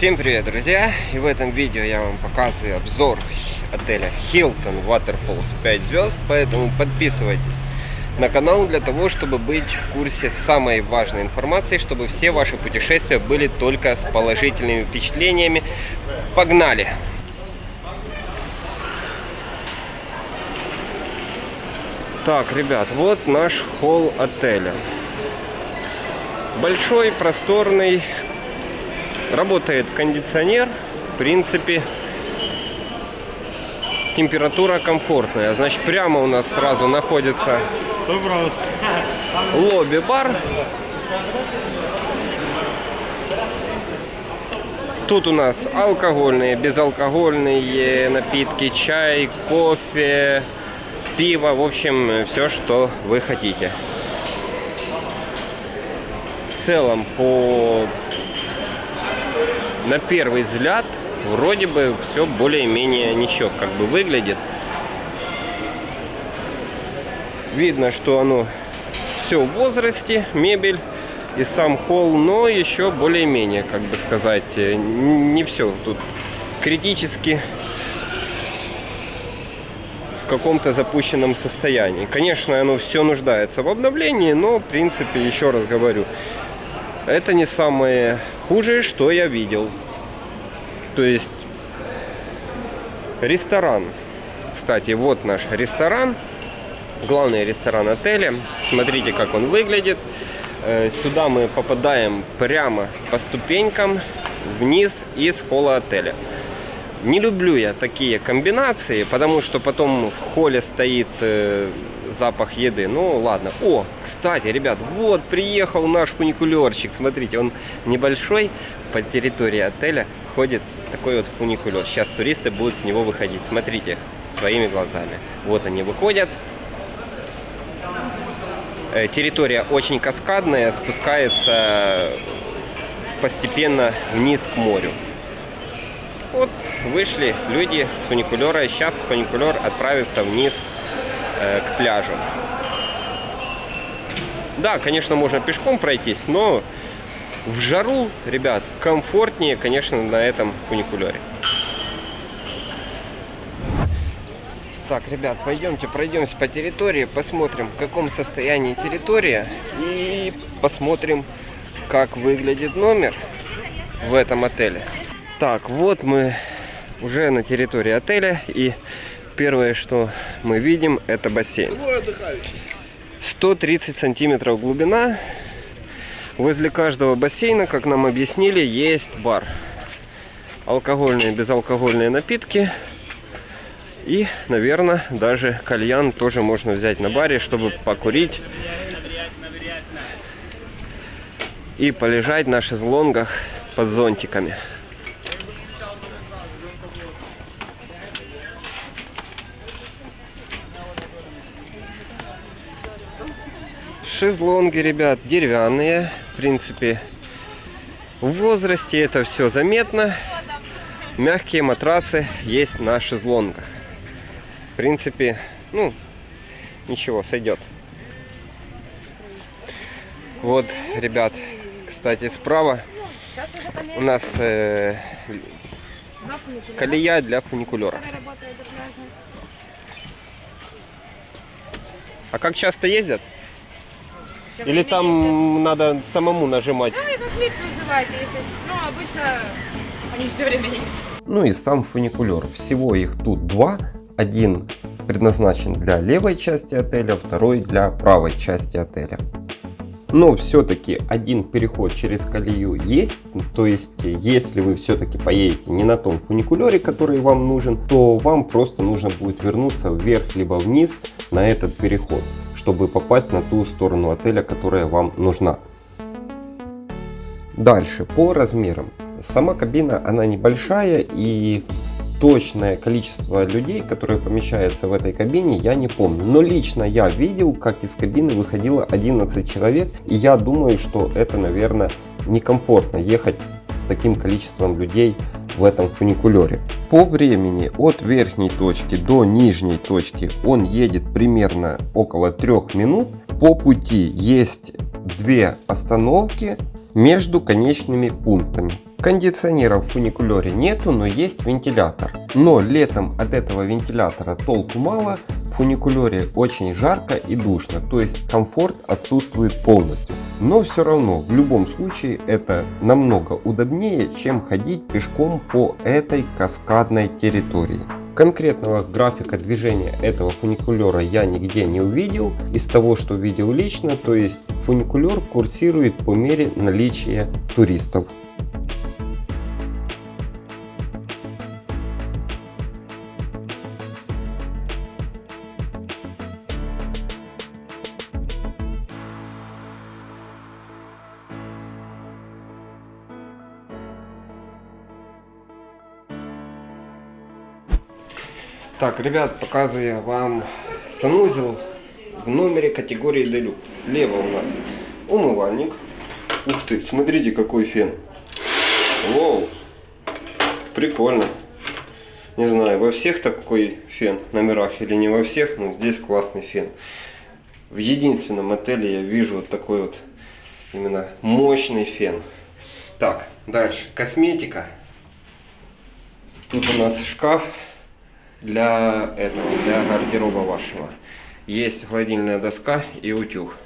Всем привет, друзья! И в этом видео я вам показываю обзор отеля Hilton Waterfalls 5 звезд, поэтому подписывайтесь на канал для того, чтобы быть в курсе самой важной информации, чтобы все ваши путешествия были только с положительными впечатлениями. Погнали! Так, ребят, вот наш холл отеля. Большой, просторный, работает кондиционер. В принципе, температура комфортная. Значит, прямо у нас сразу находится лобби-бар. Тут у нас алкогольные, безалкогольные напитки, чай, кофе, пиво, в общем, все, что вы хотите. В целом, по на первый взгляд, вроде бы все более-менее ничего как бы выглядит. Видно, что оно все в возрасте, мебель и сам холл, но еще более-менее, как бы сказать, не все тут критически каком-то запущенном состоянии. Конечно, оно все нуждается в обновлении, но, в принципе, еще раз говорю, это не самое худшее, что я видел. То есть, ресторан. Кстати, вот наш ресторан. Главный ресторан отеля. Смотрите, как он выглядит. Э, сюда мы попадаем прямо по ступенькам вниз из холла отеля. Не люблю я такие комбинации, потому что потом в холле стоит э, запах еды. Ну ладно. О, кстати, ребят, вот приехал наш фуникулерчик. Смотрите, он небольшой. По территории отеля ходит такой вот фуникулер. Сейчас туристы будут с него выходить. Смотрите своими глазами. Вот они выходят. Э, территория очень каскадная, спускается постепенно вниз к морю. Вот вышли люди с фуникулера. Сейчас фуникулер отправится вниз э, к пляжу. Да, конечно, можно пешком пройтись, но в жару, ребят, комфортнее, конечно, на этом фуникулере. Так, ребят, пойдемте пройдемся по территории, посмотрим, в каком состоянии территория и посмотрим, как выглядит номер в этом отеле. Так, вот мы уже на территории отеля. И первое, что мы видим, это бассейн. 130 сантиметров глубина. Возле каждого бассейна, как нам объяснили, есть бар. Алкогольные, безалкогольные напитки. И, наверное, даже кальян тоже можно взять на баре, чтобы покурить. И полежать на шезлонгах под зонтиками. Шезлонги, ребят, деревянные. В принципе, в возрасте это все заметно. Мягкие матрасы есть на шезлонгах. В принципе, ну, ничего, сойдет. Вот, ребят, кстати, справа у нас э, колея для фуникулера. А как часто ездят? Или там надо самому нажимать? Да, это клик называется, если... Ну, обычно они все время есть. Ну и сам фуникулер. Всего их тут два. Один предназначен для левой части отеля, второй для правой части отеля. Но все-таки один переход через колею есть. То есть, если вы все-таки поедете не на том фуникулере, который вам нужен, то вам просто нужно будет вернуться вверх либо вниз на этот переход чтобы попасть на ту сторону отеля, которая вам нужна. Дальше, по размерам. Сама кабина, она небольшая и точное количество людей, которые помещаются в этой кабине, я не помню. Но лично я видел, как из кабины выходило 11 человек. И я думаю, что это, наверное, некомфортно ехать с таким количеством людей в этом фуникулере. По времени от верхней точки до нижней точки он едет примерно около 3 минут. По пути есть две остановки между конечными пунктами. Кондиционера в фуникулере нету, но есть вентилятор. Но летом от этого вентилятора толку мало, в фуникулере очень жарко и душно, то есть комфорт отсутствует полностью. Но все равно, в любом случае, это намного удобнее, чем ходить пешком по этой каскадной территории. Конкретного графика движения этого фуникулера я нигде не увидел. Из того, что видел лично, то есть фуникулер курсирует по мере наличия туристов. Так, ребят, показываю вам санузел в номере категории Deluxe. Слева у нас умывальник. Ух ты, смотрите, какой фен. Воу, прикольно. Не знаю, во всех такой фен номерах или не во всех, но здесь классный фен. В единственном отеле я вижу вот такой вот именно мощный фен. Так, дальше. Косметика. Тут у нас шкаф для этого, для гардероба вашего. Есть холодильная доска и утюг.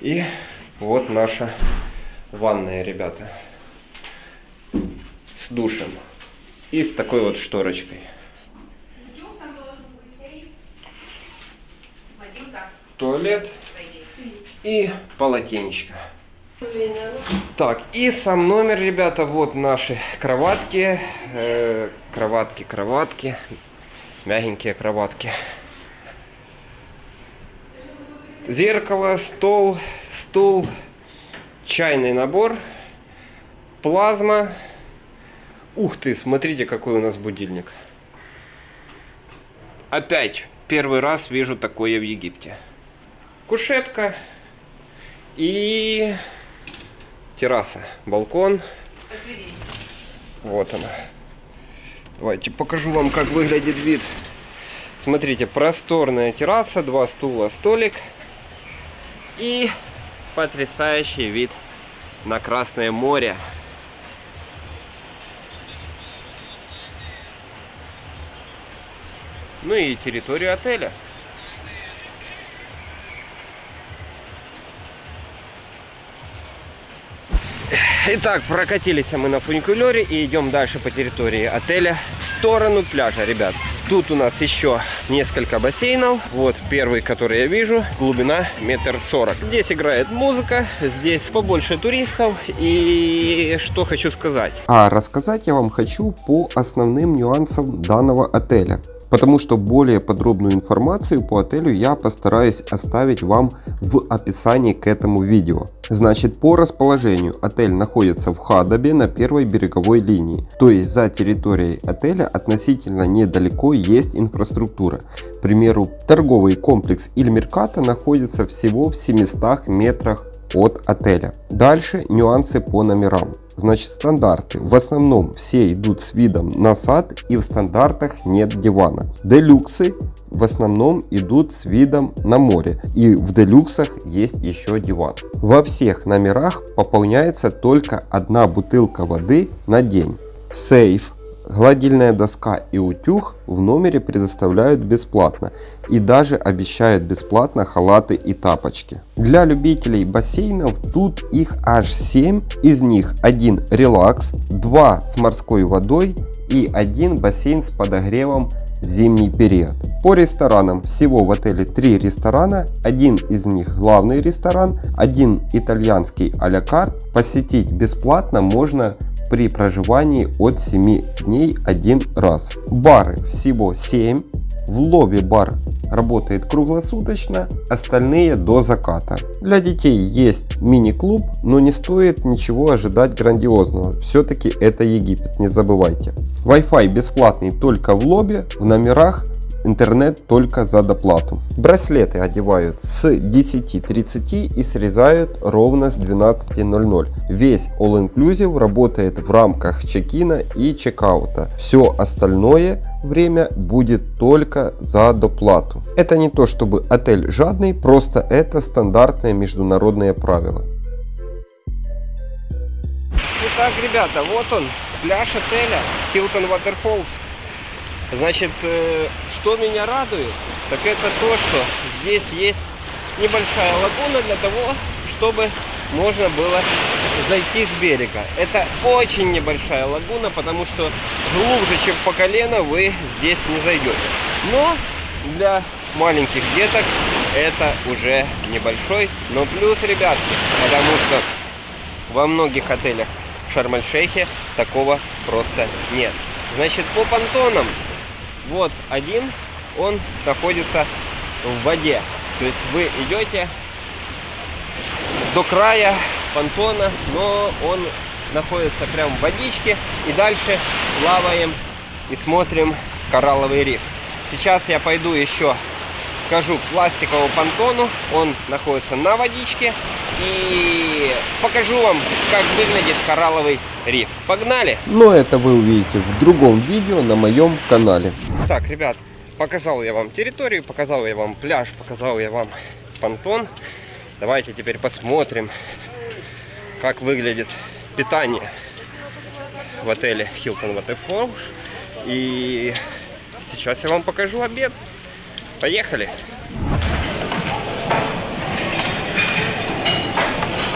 И вот наша ванная, ребята. С душем. И с такой вот шторочкой. Туалет и полотенечко. Так, и сам номер, ребята, вот наши кроватки, э, кроватки, кроватки, мягенькие кроватки. Зеркало, стол, стул, чайный набор, плазма. Ух ты, смотрите, какой у нас будильник. Опять первый раз вижу такое в Египте. Кушетка и терраса, балкон. Вот она. Давайте покажу вам, как выглядит вид. Смотрите, просторная терраса, два стула, столик. И потрясающий вид на Красное море. Ну и территорию отеля. Итак, прокатились мы на фуникулере и идем дальше по территории отеля в сторону пляжа, ребят. Тут у нас еще несколько бассейнов. Вот первый, который я вижу, глубина метр сорок. Здесь играет музыка, здесь побольше туристов. И что хочу сказать? А рассказать я вам хочу по основным нюансам данного отеля потому что более подробную информацию по отелю я постараюсь оставить вам в описании к этому видео. Значит, по расположению отель находится в Хадабе на первой береговой линии, то есть за территорией отеля относительно недалеко есть инфраструктура. К примеру, торговый комплекс Ильмерката находится всего в 700 метрах от отеля. Дальше нюансы по номерам. Значит, стандарты. В основном все идут с видом на сад и в стандартах нет дивана. Делюксы в основном идут с видом на море и в делюксах есть еще диван. Во всех номерах пополняется только одна бутылка воды на день. Сейф Гладильная доска и утюг в номере предоставляют бесплатно и даже обещают бесплатно халаты и тапочки. Для любителей бассейнов тут их аж 7, из них один релакс, 2 с морской водой и один бассейн с подогревом в зимний период. По ресторанам всего в отеле 3 ресторана, один из них главный ресторан, один итальянский а-ля карт. Посетить бесплатно можно при проживании от 7 дней один раз. Бары всего 7. В лобби бар работает круглосуточно, остальные до заката. Для детей есть мини-клуб, но не стоит ничего ожидать грандиозного. Все-таки это Египет, не забывайте. Wi-Fi бесплатный только в лобби, в номерах интернет только за доплату. Браслеты одевают с 10.30 и срезают ровно с 12.00. Весь All Inclusive работает в рамках чекина и чекаута. Все остальное время будет только за доплату. Это не то чтобы отель жадный, просто это стандартное международное правило. Итак, ребята, вот он, пляж отеля Hilton Waterfalls. Значит, э, что меня радует, так это то, что здесь есть небольшая лагуна для того, чтобы можно было зайти с берега. Это очень небольшая лагуна, потому что глубже, чем по колено, вы здесь не зайдете. Но для маленьких деток это уже небольшой, но плюс, ребятки, потому что во многих отелях Шарм-эль-Шейхе такого просто нет. Значит, по понтонам, вот один, он находится в воде. То есть вы идете до края понтона, но он находится прямо в водичке. И дальше плаваем и смотрим коралловый риф. Сейчас я пойду еще скажу пластиковому понтону. Он находится на водичке. И покажу вам, как выглядит коралловый риф. Погнали! Но это вы увидите в другом видео на моем канале. Так, ребят, показал я вам территорию, показал я вам пляж, показал я вам понтон. Давайте теперь посмотрим, как выглядит питание в отеле Hilton Waterfalls. И сейчас я вам покажу обед. Поехали!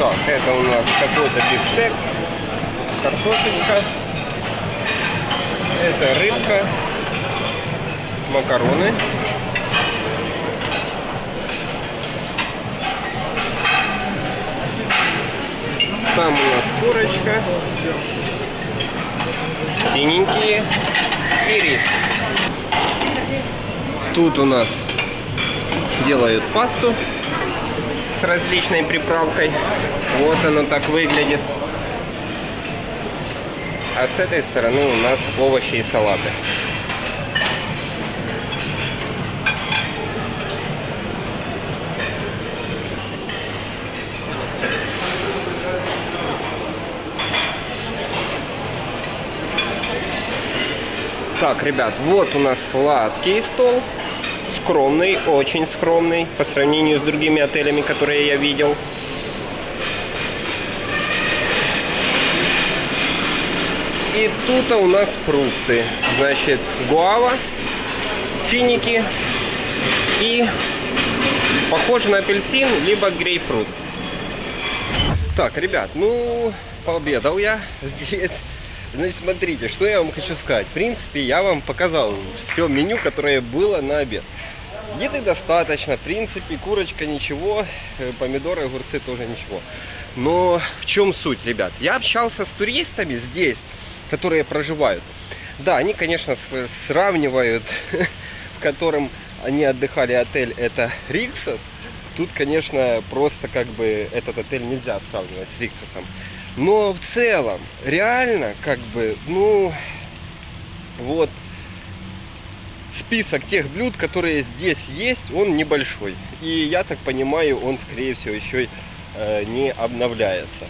Так, это у нас какой-то бифштекс, картошечка, это рыбка, макароны. Там у нас курочка, синенькие и рис. Тут у нас делают пасту различной приправкой. Вот оно так выглядит. А с этой стороны у нас овощи и салаты. Так, ребят, вот у нас сладкий стол. Скромный, очень скромный по сравнению с другими отелями, которые я видел. И тут у нас фрукты. Значит, гуава, финики и похоже на апельсин, либо грейпфрут. Так, ребят, ну, пообедал я здесь. Значит, смотрите, что я вам хочу сказать. В принципе, я вам показал все меню, которое было на обед. Еды достаточно, в принципе, курочка ничего, э, помидоры, огурцы тоже ничего. Но в чем суть, ребят? Я общался с туристами здесь, которые проживают. Да, они, конечно, сравнивают, в котором они отдыхали отель, это Риксос. Тут, конечно, просто как бы этот отель нельзя сравнивать с Риксосом. Но в целом, реально, как бы, ну, вот, список тех блюд, которые здесь есть, он небольшой. И я так понимаю, он, скорее всего, еще э, не обновляется.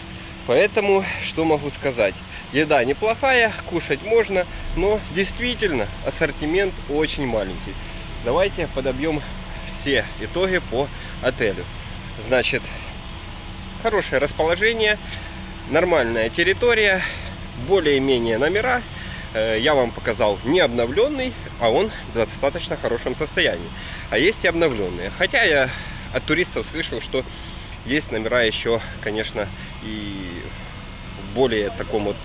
Поэтому, что могу сказать? Еда неплохая, кушать можно, но действительно ассортимент очень маленький. Давайте подобьем все итоги по отелю. Значит, хорошее расположение, нормальная территория, более-менее номера. Э, я вам показал не обновленный, а он в достаточно хорошем состоянии. А есть и обновленные. Хотя я от туристов слышал, что есть номера еще, конечно, и в более таком вот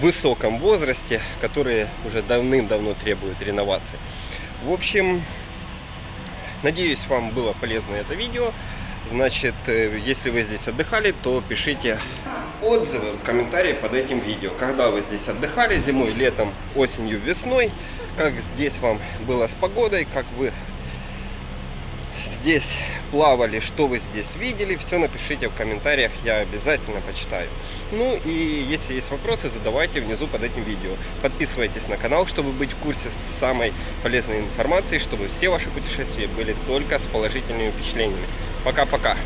высоком возрасте, которые уже давным-давно требуют реновации. В общем, надеюсь, вам было полезно это видео. Значит, э, если вы здесь отдыхали, то пишите отзывы комментарии под этим видео. Когда вы здесь отдыхали зимой, летом, осенью, весной, как здесь вам было с погодой, как вы здесь плавали, что вы здесь видели, все напишите в комментариях, я обязательно почитаю. Ну и если есть вопросы, задавайте внизу под этим видео. Подписывайтесь на канал, чтобы быть в курсе самой полезной информации, чтобы все ваши путешествия были только с положительными впечатлениями. Пока-пока.